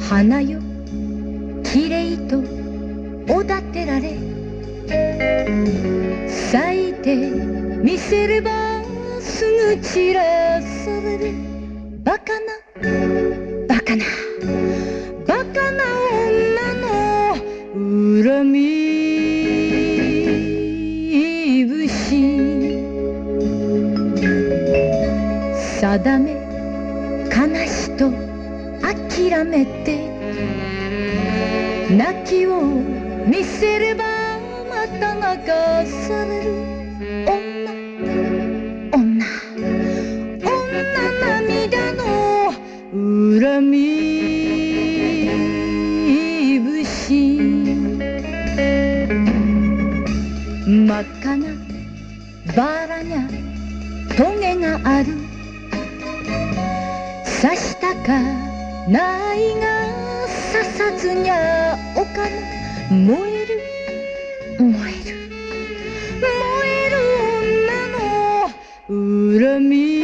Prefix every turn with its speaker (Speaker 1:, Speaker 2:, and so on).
Speaker 1: 花よきれいとおだてられ。咲いてみせればすぐ散らされる。バカなバカな。節定め悲しと諦めて。泣きを見せればまた泣かされる。女女。女涙の恨み。節真っ赤なバラにゃトゲがある。刺したかないが刺さずにゃおかぬ燃える。燃える。燃える女の恨み。